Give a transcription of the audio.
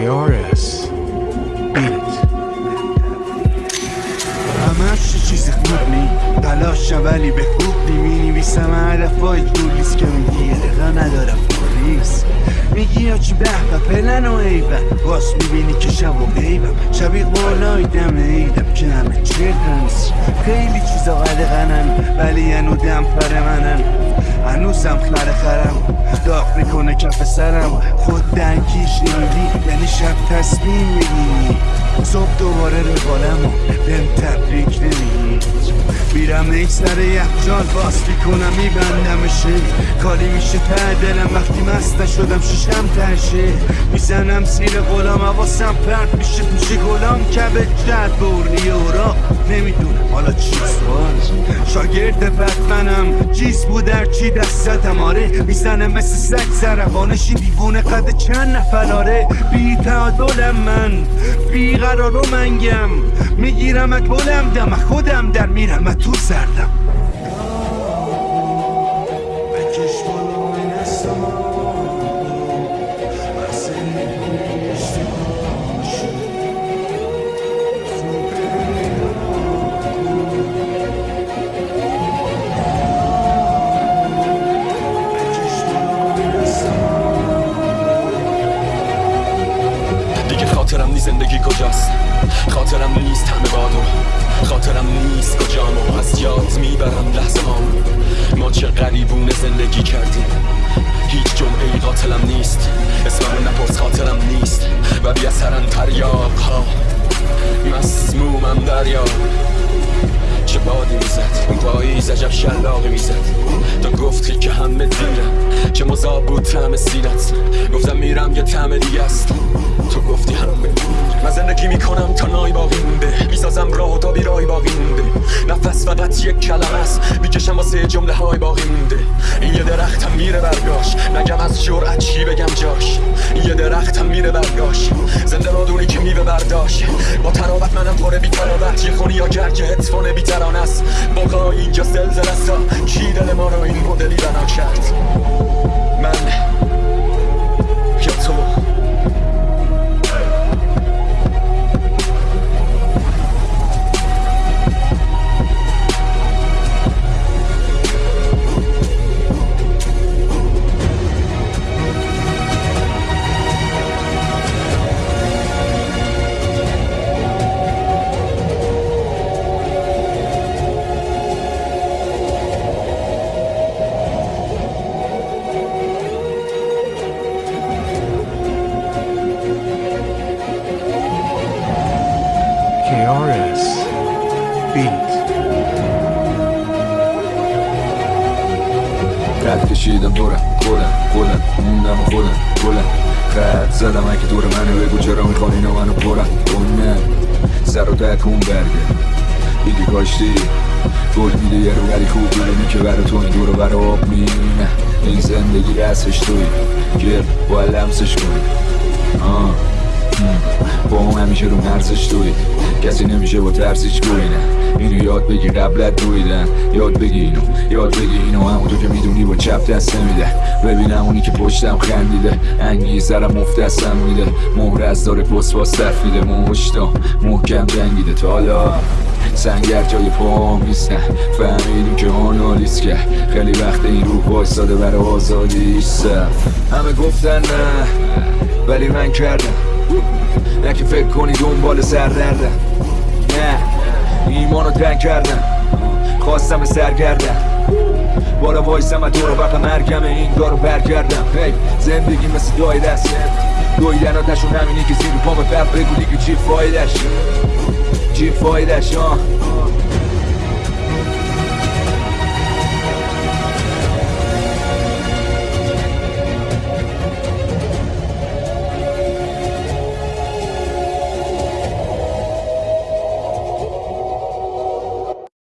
KRS بیت همش چیز خوب نی تلاشم ولی به خوب نی. می نویسم حرفای دولیست که می یه دقیقه ندارم پولیس. میگی یا چی به و پلن و عیبن باز می‌بینی که شب و غیبم. شبیه بالای دم عیدم که همه چردن خیلی چیزا قدقنن ولی هنو دم پر منن. هنوزم خر خرم. داغ می‌کنه کف سرم. خود دنکیش نمیدی یعنی شب تصمیم می‌گیری. صبح دوباره روالم و بهم تبریک نمیگی میرم ای سر یخچال باز می‌کنم میبندمشه کاری میشه ته دلم وقتی مسته شدم ششم تشه می‌زنم سیر غلام حواسم پرد میشه. پیش گلام کبه جد برنی را نمی‌دونم حالا چیست باز شاگرد بدمنم چیز بود در چی دستتم آره می‌زنه مثل سگ زربانشی دیوونه قد چند نفراره بی تعادلم من. بی قرار و منگم. می‌گیرم گلم دم خودم در میرم. تو سردم زندگی کجاست؟ خاطرم نیست همه بادو. خاطرم نیست کجامو از یاد می‌برم لحظه ما چه غریبونه زندگی کردیم. هیچ جمعه ای قاتلم نیست. اسمم نپرس خاطرم نیست. و بی اثرن تریاق ها. مسمومم دریا. چه بادی می‌زد؟ اون پاییز عجب شلاقی می‌زد. تو گفتی مذاب بود تعم سینت. گفتم میرم یه تعم دیگه است. تو گفتی همه من زندگی می‌کنم تا نای باقی مونده می‌سازم راه تا بیرای باقی مونده نفس فقط یک کلم است. می‌کشم واسه جمله های باقی مونده این یه درختم میره برگاش. نگم از جرأت چی بگم جاش. این یه درختم میره برگاش. زنده رادونی که میوه برداشت. با تراوت منم پره بی تراوت یه خونی یا گرگ هدفون بی است. باقا اینجا زلزل است. کی دل ما رو این مدلی بنا کرد؟ کشیدم. دورم خودم خودم موندم و خودم گلم خط زدم اگه دور منو بگو چرا می‌خوان اینا منو پرم اونه سر و تکون برگه. دیگه کاشتی گل میده یه رو ولی خوب می‌دونی که برا تو این دور و برا آب مینه این زندگی رسش توی گل باید لمسش کنی. آه. با اون همیشه رو مرزش توی کسی نمیشه با ترسیش گوینه اینو یاد بگیر قبلت دویدن یاد بگی اینو یاد بگی اینو. همونطور که می‌دونی با چپ دست نمیده. ببینم اونی که پشتم خندیده. انگی سرم مفتستم میده. مهر از داره پست باز میده. مشتا محکم جنگیده. تا حالا سنگر جای پاهم نیستن فهمیدیم که آنالیز که خیلی وقت این روح وایستاده برای آزادی همه گفتن نه ولی من کردم. نه که فکر کنی دنبال سردردم نه ایمانو تنگ کردم. خواستم سرگردم. بالا وایسم و دور وقت مرگم این دارو برگردم. هی زندگی مثل دای دست. دویدن آتشون همینی که زیر پام بب بگو دیگه چی فایدش چی فایدش آه.